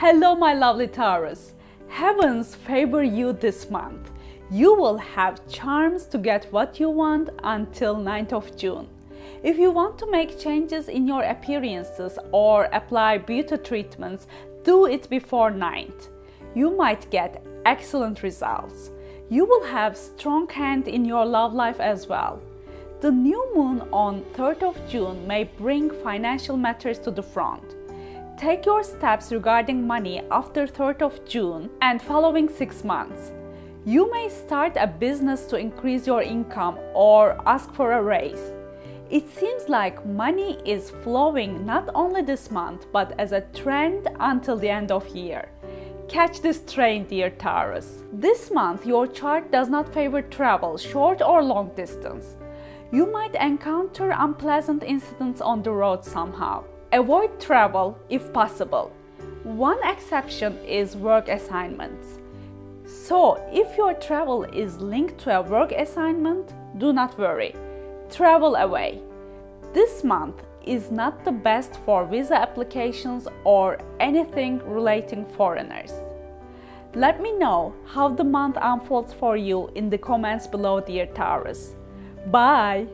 Hello, my lovely Taurus. Heavens favor you this month. You will have charms to get what you want until 9th of June. If you want to make changes in your appearances or apply beauty treatments, do it before 9th. You might get excellent results. You will have strong hand in your love life as well. The new moon on 3rd of June may bring financial matters to the front. Take your steps regarding money after 3rd of June and following 6 months. You may start a business to increase your income or ask for a raise. It seems like money is flowing not only this month but as a trend until the end of year. Catch this train, dear Taurus. This month, your chart does not favor travel, short or long distance. You might encounter unpleasant incidents on the road somehow. Avoid travel if possible. One exception is work assignments. So, if your travel is linked to a work assignment, do not worry. Travel away. This month is not the best for visa applications or anything relating foreigners. Let me know how the month unfolds for you in the comments below, dear Taurus. Bye!